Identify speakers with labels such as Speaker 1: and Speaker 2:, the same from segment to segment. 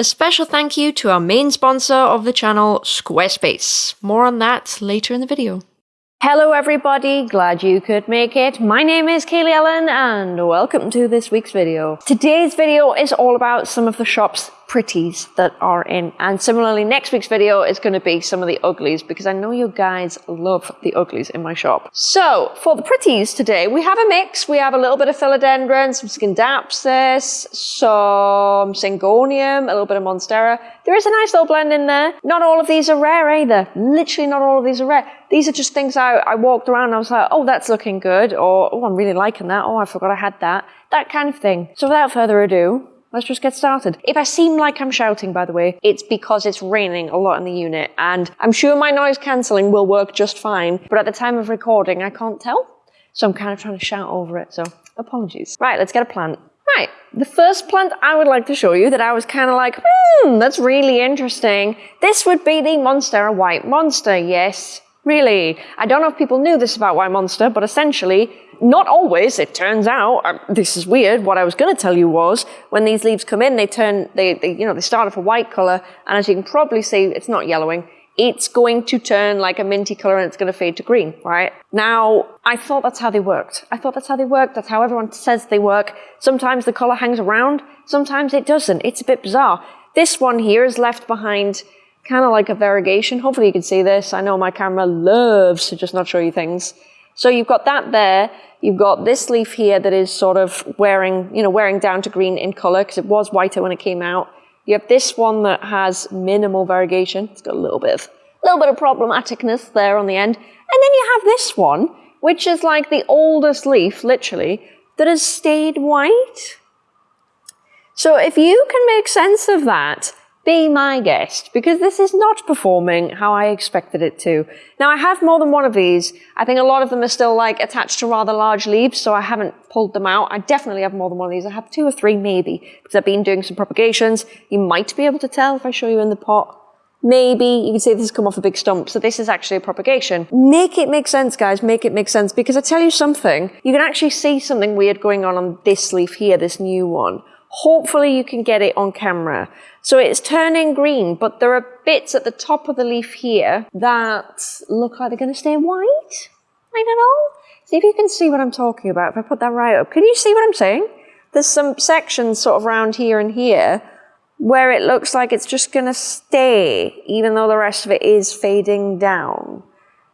Speaker 1: A special thank you to our main sponsor of the channel, Squarespace. More on that later in the video. Hello everybody, glad you could make it. My name is Kaylee Ellen and welcome to this week's video. Today's video is all about some of the shop's pretties that are in. And similarly, next week's video is going to be some of the uglies because I know you guys love the uglies in my shop. So for the pretties today, we have a mix. We have a little bit of philodendron, some scindapsus, some syngonium, a little bit of monstera. There is a nice little blend in there. Not all of these are rare either. Literally not all of these are rare. These are just things I, I walked around and I was like, oh, that's looking good. Or, oh, I'm really liking that. Oh, I forgot I had that. That kind of thing. So without further ado, Let's just get started. If I seem like I'm shouting, by the way, it's because it's raining a lot in the unit, and I'm sure my noise cancelling will work just fine, but at the time of recording, I can't tell. So I'm kind of trying to shout over it, so apologies. Right, let's get a plant. Right, the first plant I would like to show you that I was kind of like, hmm, that's really interesting. This would be the Monstera White Monster, yes. Really. I don't know if people knew this about White Monster, but essentially, not always, it turns out, uh, this is weird, what I was going to tell you was, when these leaves come in, they turn, they, they, you know, they start off a white colour, and as you can probably see, it's not yellowing, it's going to turn like a minty colour and it's going to fade to green, right? Now, I thought that's how they worked. I thought that's how they worked, that's how everyone says they work. Sometimes the colour hangs around, sometimes it doesn't. It's a bit bizarre. This one here is left behind kind of like a variegation. Hopefully you can see this. I know my camera loves to just not show you things. So you've got that there. You've got this leaf here that is sort of wearing, you know, wearing down to green in color because it was whiter when it came out. You have this one that has minimal variegation. It's got a little bit of, a little bit of problematicness there on the end. And then you have this one, which is like the oldest leaf, literally, that has stayed white. So if you can make sense of that, be my guest because this is not performing how I expected it to. Now I have more than one of these. I think a lot of them are still like attached to rather large leaves, so I haven't pulled them out. I definitely have more than one of these. I have two or three maybe because I've been doing some propagations. You might be able to tell if I show you in the pot. Maybe you can see this has come off a big stump, so this is actually a propagation. Make it make sense, guys, make it make sense, because I tell you something, you can actually see something weird going on on this leaf here, this new one. Hopefully you can get it on camera. So it's turning green, but there are bits at the top of the leaf here that look like they're going to stay white. I don't know. See if you can see what I'm talking about. If I put that right up, can you see what I'm saying? There's some sections sort of around here and here where it looks like it's just going to stay, even though the rest of it is fading down.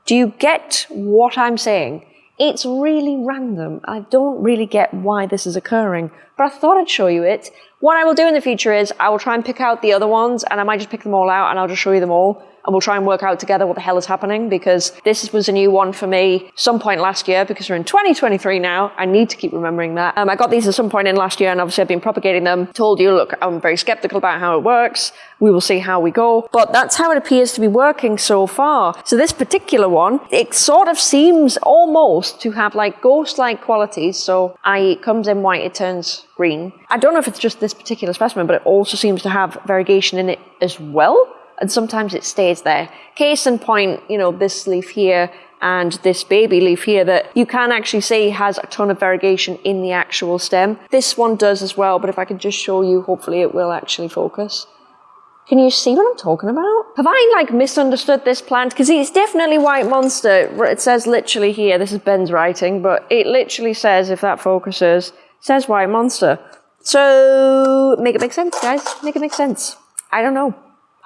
Speaker 1: Do you get what I'm saying? It's really random. I don't really get why this is occurring, but I thought I'd show you it. What I will do in the future is I will try and pick out the other ones and I might just pick them all out and I'll just show you them all and we'll try and work out together what the hell is happening because this was a new one for me some point last year because we're in 2023 now. I need to keep remembering that. Um, I got these at some point in last year and obviously I've been propagating them. Told you, look, I'm very skeptical about how it works. We will see how we go. But that's how it appears to be working so far. So this particular one, it sort of seems almost to have like ghost-like qualities. So it comes in white, it turns green. I don't know if it's just this particular specimen, but it also seems to have variegation in it as well and sometimes it stays there. Case in point, you know, this leaf here and this baby leaf here that you can actually see has a ton of variegation in the actual stem. This one does as well, but if I could just show you, hopefully it will actually focus. Can you see what I'm talking about? Have I like misunderstood this plant? Because it's definitely white monster. It says literally here, this is Ben's writing, but it literally says, if that focuses, says white monster. So make it make sense, guys. Make it make sense. I don't know.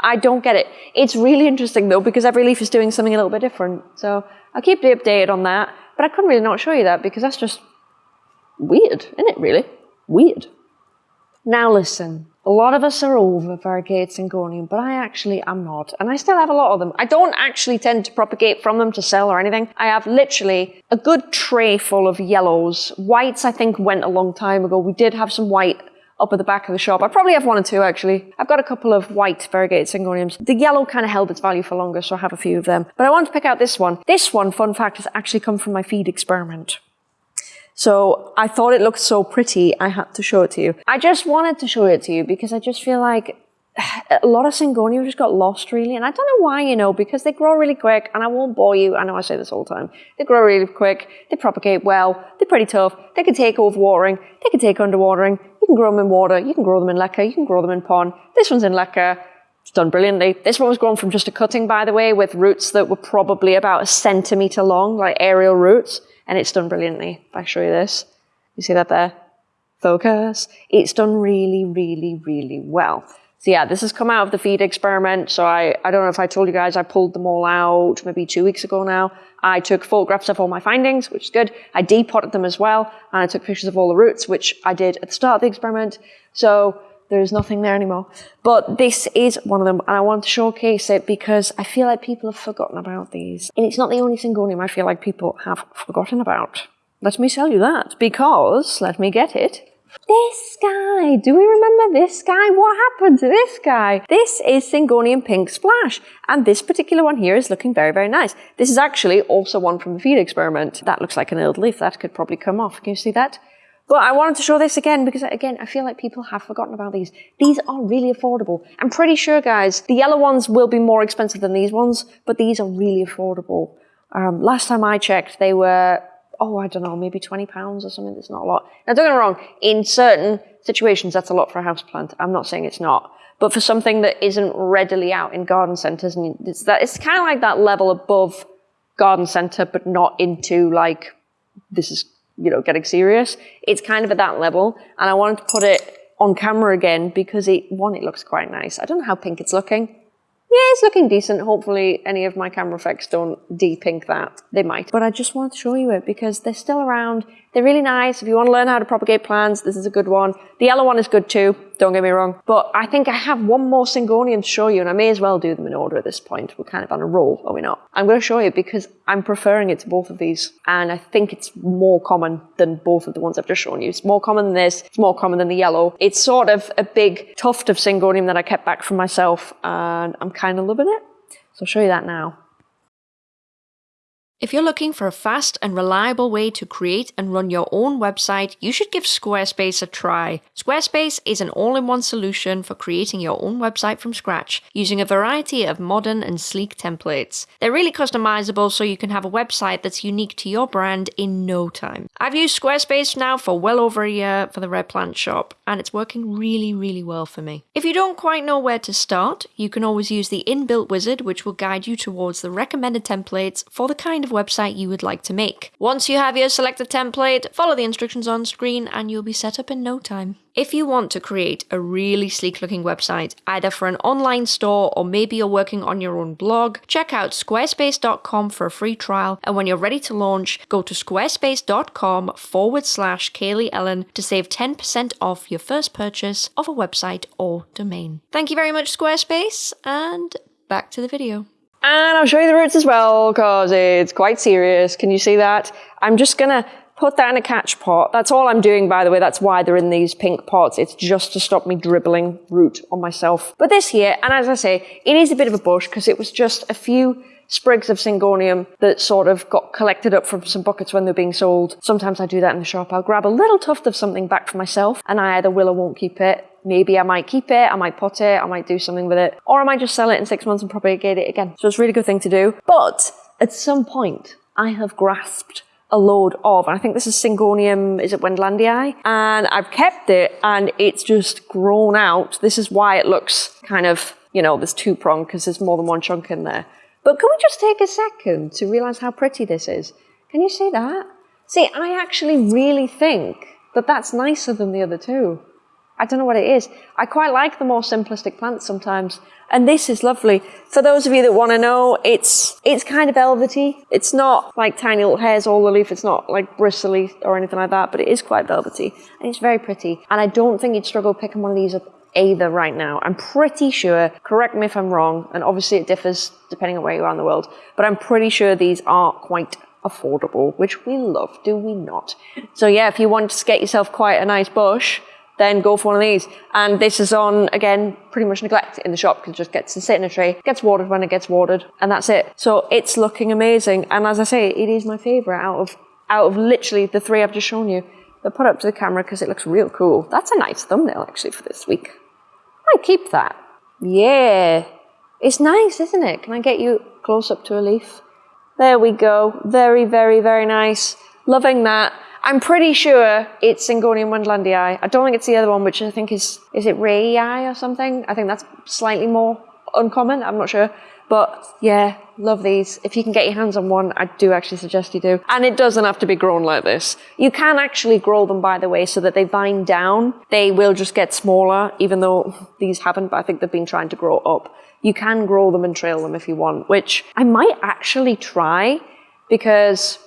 Speaker 1: I don't get it. It's really interesting though, because every leaf is doing something a little bit different. So I'll keep you updated on that. But I couldn't really not show you that because that's just weird, isn't it really? Weird. Now listen, a lot of us are over variegated syngonium, but I actually am not. And I still have a lot of them. I don't actually tend to propagate from them to sell or anything. I have literally a good tray full of yellows. Whites, I think, went a long time ago. We did have some white up at the back of the shop. I probably have one or two actually. I've got a couple of white variegated syngoniums. The yellow kind of held its value for longer, so I have a few of them. But I want to pick out this one. This one, fun fact, has actually come from my feed experiment. So I thought it looked so pretty, I had to show it to you. I just wanted to show it to you because I just feel like a lot of syngonium just got lost really and I don't know why you know because they grow really quick and I won't bore you I know I say this all the time they grow really quick they propagate well they're pretty tough they can take overwatering they can take underwatering can grow them in water, you can grow them in leca, you can grow them in pond. This one's in leca. It's done brilliantly. This one was grown from just a cutting, by the way, with roots that were probably about a centimetre long, like aerial roots, and it's done brilliantly. If I show you this, you see that there? Focus. It's done really, really, really well. So yeah, this has come out of the feed experiment. So I, I don't know if I told you guys, I pulled them all out maybe two weeks ago now. I took photographs of all my findings, which is good. I depotted them as well. And I took pictures of all the roots, which I did at the start of the experiment. So there's nothing there anymore. But this is one of them. And I want to showcase it because I feel like people have forgotten about these. And it's not the only syngonium I feel like people have forgotten about. Let me tell you that because, let me get it. This guy, do we remember this guy? What happened to this guy? This is Syngonium Pink Splash, and this particular one here is looking very, very nice. This is actually also one from the feed experiment. That looks like an old leaf, that could probably come off. Can you see that? But I wanted to show this again because, again, I feel like people have forgotten about these. These are really affordable. I'm pretty sure, guys, the yellow ones will be more expensive than these ones, but these are really affordable. Um, last time I checked, they were oh, I don't know, maybe 20 pounds or something. That's not a lot. Now, don't get me wrong. In certain situations, that's a lot for a house plant. I'm not saying it's not. But for something that isn't readily out in garden centres, and it's that, it's kind of like that level above garden centre, but not into like, this is, you know, getting serious. It's kind of at that level. And I wanted to put it on camera again because it, one, it looks quite nice. I don't know how pink it's looking yeah, it's looking decent. Hopefully any of my camera effects don't de-pink that. They might. But I just wanted to show you it because they're still around. They're really nice. If you want to learn how to propagate plants, this is a good one. The yellow one is good too, don't get me wrong. But I think I have one more Syngonium to show you, and I may as well do them in order at this point. We're kind of on a roll, are we not? I'm going to show you because I'm preferring it to both of these. And I think it's more common than both of the ones I've just shown you. It's more common than this. It's more common than the yellow. It's sort of a big tuft of Syngonium that I kept back from myself, and I'm kind of loving it. So I'll show you that now. If you're looking for a fast and reliable way to create and run your own website, you should give Squarespace a try. Squarespace is an all-in-one solution for creating your own website from scratch, using a variety of modern and sleek templates. They're really customizable so you can have a website that's unique to your brand in no time. I've used Squarespace now for well over a year for the Red Plant shop, and it's working really, really well for me. If you don't quite know where to start, you can always use the inbuilt wizard, which will guide you towards the recommended templates for the kind of website you would like to make. Once you have your selected template, follow the instructions on screen and you'll be set up in no time. If you want to create a really sleek looking website, either for an online store or maybe you're working on your own blog, check out squarespace.com for a free trial. And when you're ready to launch, go to squarespace.com forward slash Kaylee Ellen to save 10% off your first purchase of a website or domain. Thank you very much, Squarespace, and back to the video. And I'll show you the roots as well because it's quite serious. Can you see that? I'm just going to put that in a catch pot. That's all I'm doing, by the way. That's why they're in these pink pots. It's just to stop me dribbling root on myself. But this here, and as I say, it is a bit of a bush because it was just a few sprigs of syngonium that sort of got collected up from some buckets when they're being sold. Sometimes I do that in the shop. I'll grab a little tuft of something back for myself and I either will or won't keep it maybe I might keep it, I might pot it, I might do something with it, or I might just sell it in six months and propagate it again. So it's a really good thing to do. But at some point, I have grasped a load of, and I think this is Syngonium, is it Wendlandii? And I've kept it and it's just grown out. This is why it looks kind of, you know, there's two prong because there's more than one chunk in there. But can we just take a second to realize how pretty this is? Can you see that? See, I actually really think that that's nicer than the other two. I don't know what it is. I quite like the more simplistic plants sometimes. And this is lovely. For those of you that want to know, it's it's kind of velvety. It's not like tiny little hairs all the leaf. It's not like bristly or anything like that, but it is quite velvety. And it's very pretty. And I don't think you'd struggle picking one of these up either right now. I'm pretty sure, correct me if I'm wrong, and obviously it differs depending on where you are in the world, but I'm pretty sure these are quite affordable, which we love, do we not? So yeah, if you want to get yourself quite a nice bush, then go for one of these. And this is on, again, pretty much neglect in the shop because it just gets to sit in a tray, gets watered when it gets watered, and that's it. So it's looking amazing. And as I say, it is my favorite out of, out of literally the three I've just shown you. Put up to the camera because it looks real cool. That's a nice thumbnail actually for this week. I keep that. Yeah. It's nice, isn't it? Can I get you close up to a leaf? There we go. Very, very, very nice. Loving that. I'm pretty sure it's Syngonium wendlandii. I don't think it's the other one, which I think is, is it Rayi or something? I think that's slightly more uncommon. I'm not sure. But yeah, love these. If you can get your hands on one, I do actually suggest you do. And it doesn't have to be grown like this. You can actually grow them, by the way, so that they vine down. They will just get smaller, even though these haven't, but I think they've been trying to grow up. You can grow them and trail them if you want, which I might actually try because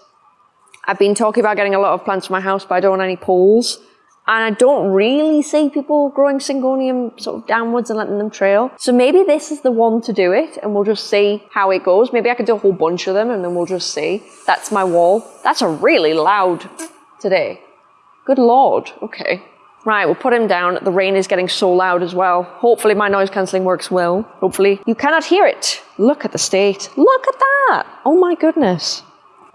Speaker 1: I've been talking about getting a lot of plants for my house, but I don't want any poles. And I don't really see people growing syngonium sort of downwards and letting them trail. So maybe this is the one to do it and we'll just see how it goes. Maybe I could do a whole bunch of them and then we'll just see. That's my wall. That's a really loud today. Good Lord. Okay. Right, we'll put him down. The rain is getting so loud as well. Hopefully my noise cancelling works well. Hopefully you cannot hear it. Look at the state. Look at that. Oh my goodness.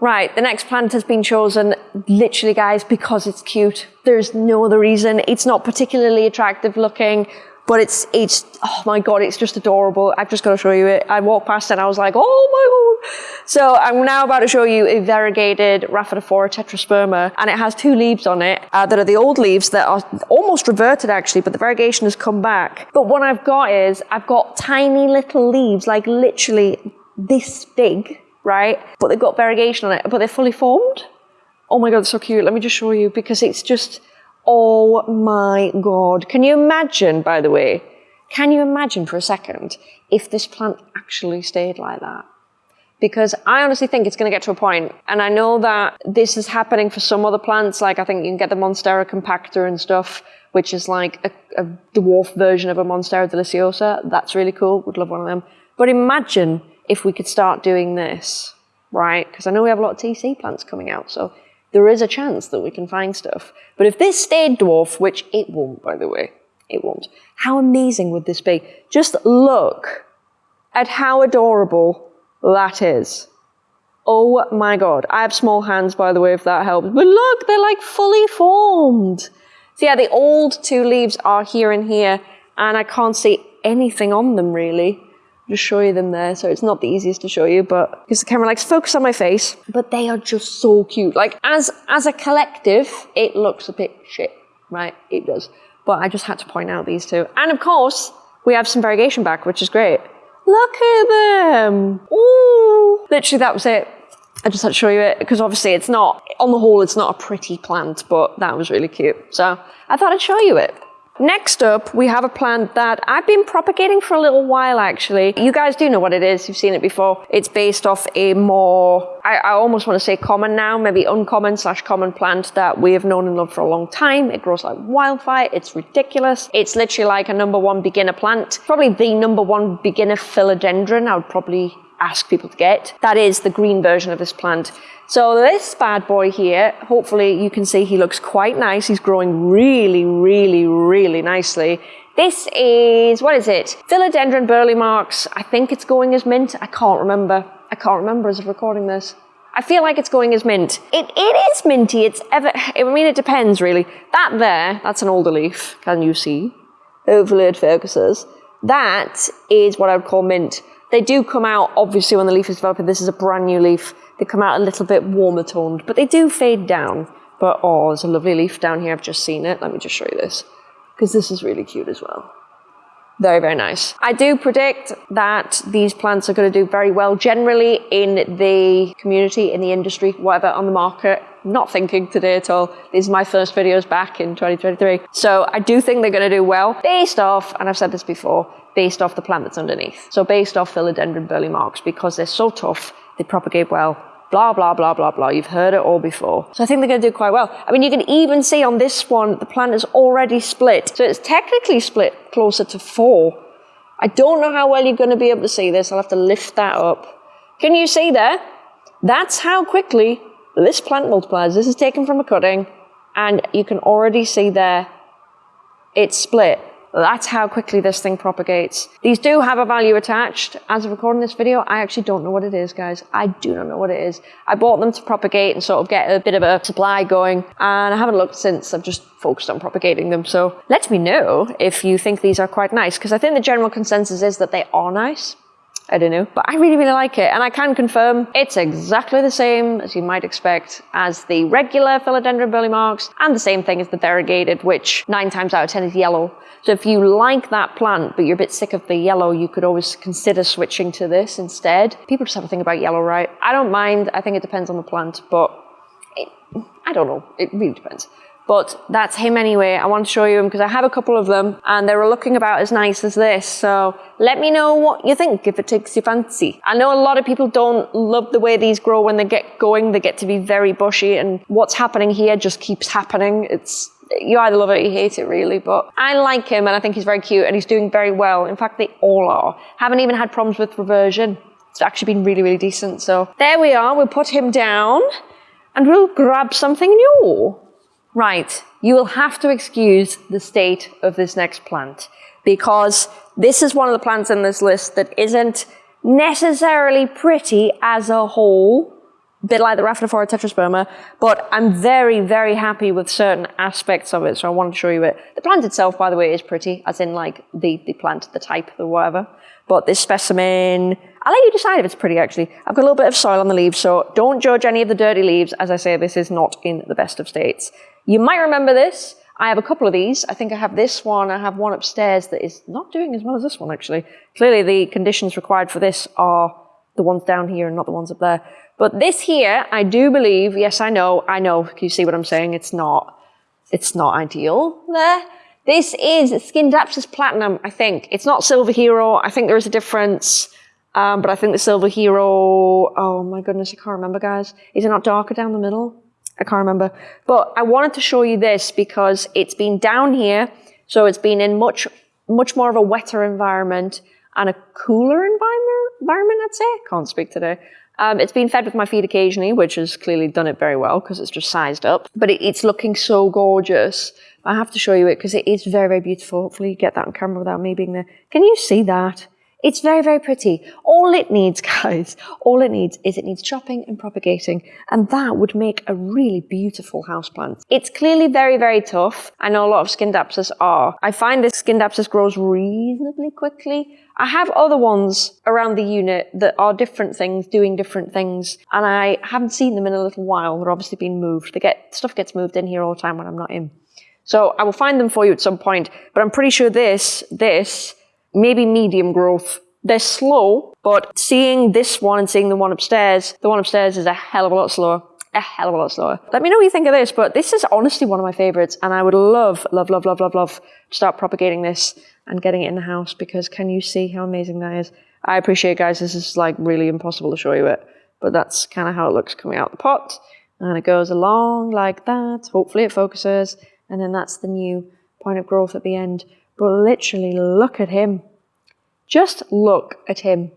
Speaker 1: Right, the next plant has been chosen, literally guys, because it's cute. There's no other reason. It's not particularly attractive looking, but it's, it's, oh my God, it's just adorable. I've just got to show you it. I walked past and I was like, oh my God. So I'm now about to show you a variegated Rhaphidophora tetrasperma, and it has two leaves on it uh, that are the old leaves that are almost reverted actually, but the variegation has come back. But what I've got is, I've got tiny little leaves, like literally this big, right? But they've got variegation on it, but they're fully formed. Oh my God, so cute. Let me just show you because it's just, oh my God. Can you imagine, by the way, can you imagine for a second if this plant actually stayed like that? Because I honestly think it's going to get to a point, and I know that this is happening for some other plants, like I think you can get the Monstera compacta and stuff, which is like a, a dwarf version of a Monstera deliciosa. That's really cool. Would love one of them. But imagine if we could start doing this, right? Because I know we have a lot of TC plants coming out, so there is a chance that we can find stuff. But if this stayed dwarf, which it won't, by the way, it won't, how amazing would this be? Just look at how adorable that is. Oh my god. I have small hands, by the way, if that helps. But look, they're like fully formed. So yeah, the old two leaves are here and here, and I can't see anything on them really just show you them there. So it's not the easiest to show you, but because the camera likes focus on my face, but they are just so cute. Like as, as a collective, it looks a bit shit, right? It does. But I just had to point out these two. And of course, we have some variegation back, which is great. Look at them. Ooh. Literally, that was it. I just had to show you it because obviously it's not, on the whole, it's not a pretty plant, but that was really cute. So I thought I'd show you it. Next up, we have a plant that I've been propagating for a little while actually. You guys do know what it is, you've seen it before. It's based off a more, I, I almost want to say common now, maybe uncommon slash common plant that we have known and loved for a long time. It grows like wildfire, it's ridiculous. It's literally like a number one beginner plant. Probably the number one beginner philodendron I would probably ask people to get. That is the green version of this plant. So this bad boy here, hopefully you can see he looks quite nice. He's growing really, really, really nicely. This is, what is it? Philodendron burle marx. I think it's going as mint. I can't remember. I can't remember as of recording this. I feel like it's going as mint. It, it is minty. It's ever, I mean, it depends really. That there, that's an older leaf. Can you see? Hopefully it focuses. That is what I would call mint. They do come out, obviously, when the leaf is developing. This is a brand new leaf. They come out a little bit warmer toned, but they do fade down. But oh, there's a lovely leaf down here. I've just seen it. Let me just show you this because this is really cute as well. Very, very nice. I do predict that these plants are going to do very well generally in the community, in the industry, whatever, on the market. Not thinking today at all. These are my first videos back in 2023. So I do think they're going to do well based off, and I've said this before, based off the plant that's underneath. So based off philodendron burle marx because they're so tough, they propagate well, blah, blah, blah, blah, blah. You've heard it all before. So I think they're going to do quite well. I mean, you can even see on this one, the plant is already split. So it's technically split closer to four. I don't know how well you're going to be able to see this. I'll have to lift that up. Can you see there? That's how quickly this plant multiplies. This is taken from a cutting, and you can already see there it's split. That's how quickly this thing propagates. These do have a value attached. As of recording this video, I actually don't know what it is, guys. I do not know what it is. I bought them to propagate and sort of get a bit of a supply going, and I haven't looked since. I've just focused on propagating them. So let me know if you think these are quite nice, because I think the general consensus is that they are nice. I don't know. But I really, really like it. And I can confirm it's exactly the same as you might expect as the regular philodendron burle marx and the same thing as the variegated, which nine times out of 10 is yellow. So if you like that plant, but you're a bit sick of the yellow, you could always consider switching to this instead. People just have a thing about yellow, right? I don't mind. I think it depends on the plant, but it, I don't know. It really depends. But that's him anyway. I want to show you him because I have a couple of them and they were looking about as nice as this. So let me know what you think if it takes your fancy. I know a lot of people don't love the way these grow when they get going. They get to be very bushy and what's happening here just keeps happening. It's you either love it or you hate it really, but I like him and I think he's very cute and he's doing very well. In fact, they all are. Haven't even had problems with reversion. It's actually been really, really decent. So there we are. We'll put him down and we'll grab something new. Right, you will have to excuse the state of this next plant because this is one of the plants in this list that isn't necessarily pretty as a whole, a bit like the Rhaphidophora tetrasperma, but I'm very, very happy with certain aspects of it, so I want to show you it. The plant itself, by the way, is pretty, as in like the, the plant, the type, the whatever. But this specimen, I'll let you decide if it's pretty actually. I've got a little bit of soil on the leaves, so don't judge any of the dirty leaves. As I say, this is not in the best of states. You might remember this. I have a couple of these. I think I have this one. I have one upstairs that is not doing as well as this one, actually. Clearly, the conditions required for this are the ones down here and not the ones up there. But this here, I do believe, yes, I know, I know. Can you see what I'm saying? It's not, it's not ideal there. This is Scindapsus Platinum, I think. It's not Silver Hero. I think there is a difference. Um, but I think the Silver Hero, oh my goodness, I can't remember, guys. Is it not darker down the middle? I can't remember. But I wanted to show you this because it's been down here. So it's been in much, much more of a wetter environment and a cooler environment, environment I'd say. Can't speak today. Um, it's been fed with my feed occasionally, which has clearly done it very well because it's just sized up. But it, it's looking so gorgeous. I have to show you it because it is very, very beautiful. Hopefully you get that on camera without me being there. Can you see that? It's very, very pretty. All it needs, guys, all it needs is it needs chopping and propagating, and that would make a really beautiful houseplant. It's clearly very, very tough. I know a lot of Scindapsus are. I find this Scindapsus grows reasonably quickly. I have other ones around the unit that are different things, doing different things, and I haven't seen them in a little while. They're obviously being moved. They get stuff gets moved in here all the time when I'm not in. So I will find them for you at some point, but I'm pretty sure this, this, maybe medium growth. They're slow, but seeing this one and seeing the one upstairs, the one upstairs is a hell of a lot slower. A hell of a lot slower. Let me know what you think of this, but this is honestly one of my favorites, and I would love, love, love, love, love, love to start propagating this and getting it in the house because can you see how amazing that is? I appreciate, guys, this is like really impossible to show you it, but that's kind of how it looks coming out the pot, and it goes along like that. Hopefully, it focuses, and then that's the new point of growth at the end. But literally, look at him. Just look at him.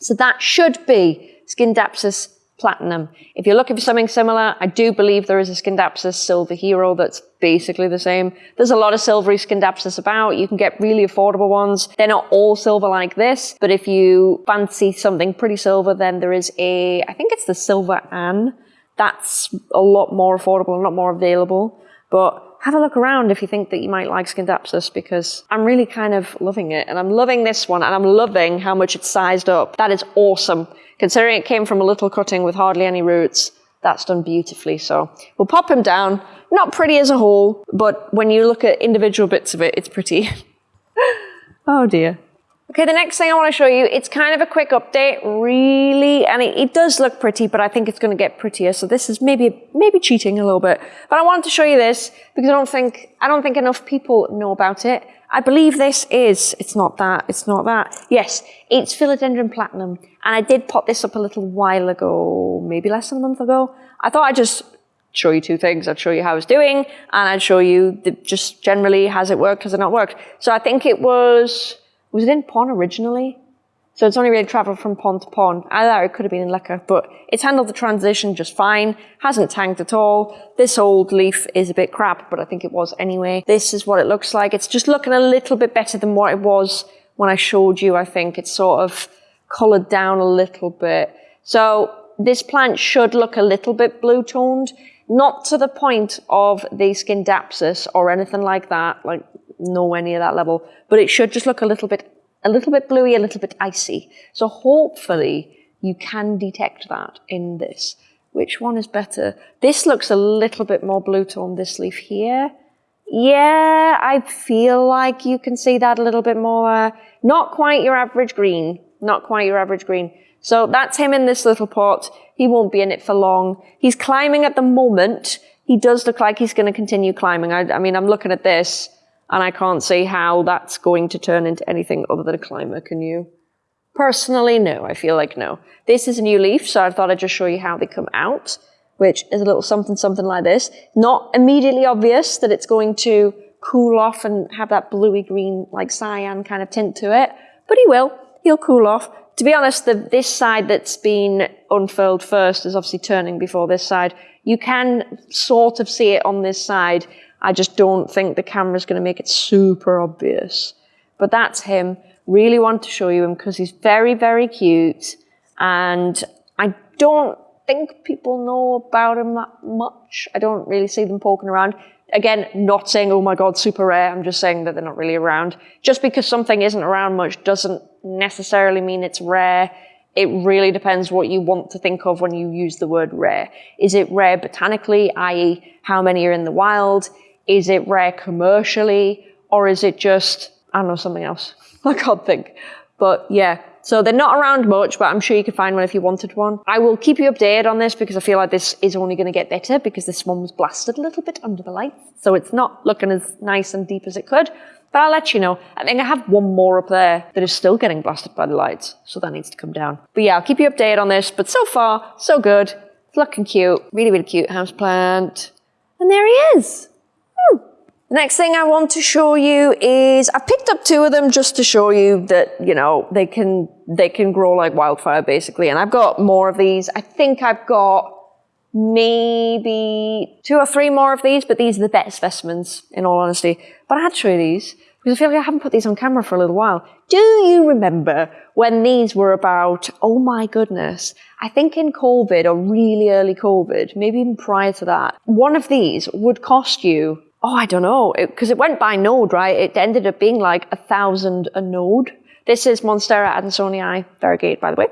Speaker 1: So that should be Scindapsus platinum. If you're looking for something similar, I do believe there is a Scindapsus silver hero that's basically the same. There's a lot of silvery Scindapsus about. You can get really affordable ones. They're not all silver like this, but if you fancy something pretty silver, then there is a, I think it's the Silver Anne. That's a lot more affordable, a lot more available. But have a look around if you think that you might like Scindapsus because I'm really kind of loving it. And I'm loving this one and I'm loving how much it's sized up. That is awesome. Considering it came from a little cutting with hardly any roots, that's done beautifully. So we'll pop him down. Not pretty as a whole, but when you look at individual bits of it, it's pretty. oh dear. Okay, the next thing I want to show you, it's kind of a quick update, really, and it, it does look pretty, but I think it's going to get prettier. So this is maybe maybe cheating a little bit, but I wanted to show you this because I don't think I don't think enough people know about it. I believe this is. It's not that. It's not that. Yes, it's philodendron platinum, and I did pop this up a little while ago, maybe less than a month ago. I thought I'd just show you two things. I'd show you how it's doing, and I'd show you the, just generally has it worked, has it not worked. So I think it was was it in pond originally? So it's only really traveled from pond to pond. I thought it could have been in leca, but it's handled the transition just fine. Hasn't tanked at all. This old leaf is a bit crap, but I think it was anyway. This is what it looks like. It's just looking a little bit better than what it was when I showed you, I think. It's sort of colored down a little bit. So this plant should look a little bit blue toned, not to the point of the Scindapsus or anything like that, like nowhere near that level, but it should just look a little bit a little bit bluey, a little bit icy. So hopefully you can detect that in this. Which one is better? This looks a little bit more blue tone, this leaf here. Yeah, I feel like you can see that a little bit more. Uh, not quite your average green. Not quite your average green. So that's him in this little pot. He won't be in it for long. He's climbing at the moment. He does look like he's going to continue climbing. I, I mean, I'm looking at this and I can't see how that's going to turn into anything other than a climber, can you? Personally, no. I feel like no. This is a new leaf, so I thought I'd just show you how they come out, which is a little something, something like this. Not immediately obvious that it's going to cool off and have that bluey green, like cyan kind of tint to it, but he will. He'll cool off. To be honest, the, this side that's been unfurled first is obviously turning before this side. You can sort of see it on this side. I just don't think the camera's going to make it super obvious. But that's him. Really want to show you him because he's very, very cute. And I don't think people know about him that much. I don't really see them poking around. Again, not saying, oh my God, super rare. I'm just saying that they're not really around. Just because something isn't around much doesn't necessarily mean it's rare. It really depends what you want to think of when you use the word rare. Is it rare botanically, i.e. how many are in the wild? Is it rare commercially? Or is it just, I don't know, something else? I can't think. But yeah, so they're not around much, but I'm sure you could find one if you wanted one. I will keep you updated on this because I feel like this is only going to get better because this one was blasted a little bit under the lights. So it's not looking as nice and deep as it could. But I'll let you know. I think I have one more up there that is still getting blasted by the lights. So that needs to come down. But yeah, I'll keep you updated on this. But so far, so good. It's looking cute. Really, really cute house plant. And there he is. The next thing I want to show you is I've picked up two of them just to show you that, you know, they can, they can grow like wildfire basically. And I've got more of these. I think I've got maybe two or three more of these, but these are the best specimens in all honesty. But I had to show you these because I feel like I haven't put these on camera for a little while. Do you remember when these were about, oh my goodness, I think in COVID or really early COVID, maybe even prior to that, one of these would cost you oh, I don't know, because it, it, went by node, right? It ended up being like a thousand a node. This is Monstera adansonii variegated, by the way.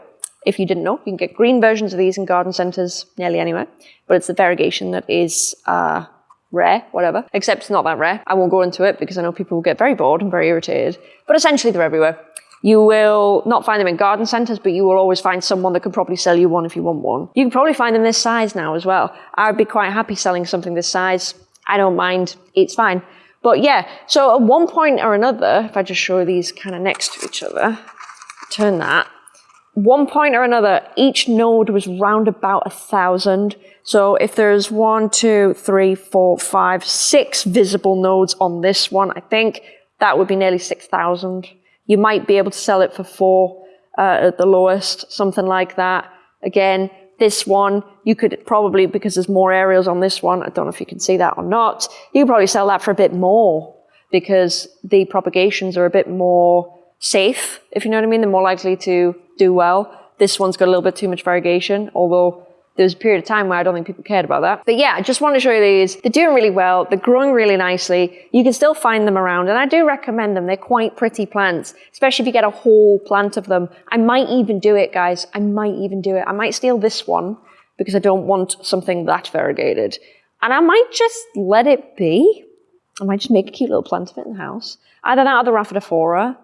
Speaker 1: If you didn't know, you can get green versions of these in garden centres nearly anywhere, but it's the variegation that is uh, rare, whatever, except it's not that rare. I won't go into it because I know people will get very bored and very irritated, but essentially they're everywhere. You will not find them in garden centres, but you will always find someone that can probably sell you one if you want one. You can probably find them this size now as well. I'd be quite happy selling something this size. I don't mind. It's fine. But yeah, so at one point or another, if I just show these kind of next to each other, turn that, one point or another, each node was round about a thousand. So if there's one, two, three, four, five, six visible nodes on this one, I think that would be nearly 6,000. You might be able to sell it for four uh, at the lowest, something like that. Again, this one, you could probably, because there's more aerials on this one, I don't know if you can see that or not, you could probably sell that for a bit more because the propagations are a bit more safe, if you know what I mean. They're more likely to do well. This one's got a little bit too much variegation, although there was a period of time where I don't think people cared about that. But yeah, I just want to show you these. They're doing really well. They're growing really nicely. You can still find them around and I do recommend them. They're quite pretty plants, especially if you get a whole plant of them. I might even do it, guys. I might even do it. I might steal this one because I don't want something that variegated. And I might just let it be. I might just make a cute little plant of it in the house. Either that or the Rhaphidophora.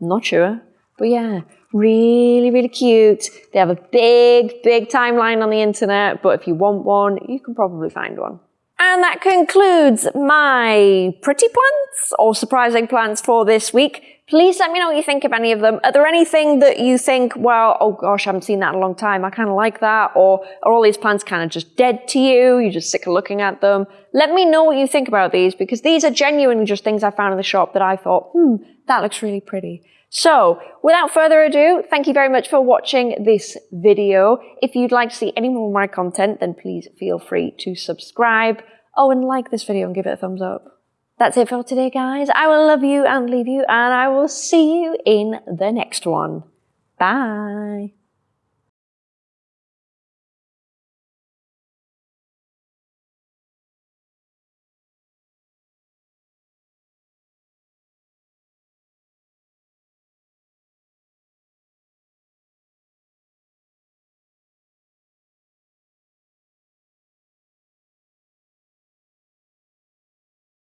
Speaker 1: I'm not sure. But yeah, really, really cute. They have a big, big timeline on the internet, but if you want one, you can probably find one. And that concludes my pretty plants or surprising plants for this week. Please let me know what you think of any of them. Are there anything that you think, well, oh gosh, I haven't seen that in a long time. I kind of like that. Or are all these plants kind of just dead to you? You're just sick of looking at them. Let me know what you think about these because these are genuinely just things I found in the shop that I thought, hmm, that looks really pretty. So, without further ado, thank you very much for watching this video. If you'd like to see any more of my content, then please feel free to subscribe. Oh, and like this video and give it a thumbs up. That's it for today, guys. I will love you and leave you, and I will see you in the next one. Bye.